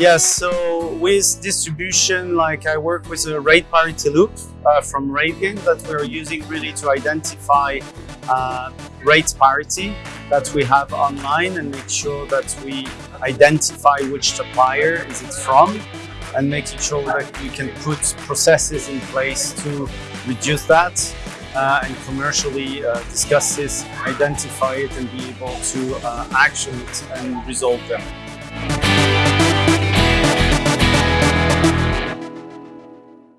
Yes, so with distribution, like I work with a rate parity loop uh, from RateGain that we're using really to identify uh, rate parity that we have online and make sure that we identify which supplier is it from and making sure that we can put processes in place to reduce that uh, and commercially uh, discuss this, identify it and be able to uh, action it and resolve them.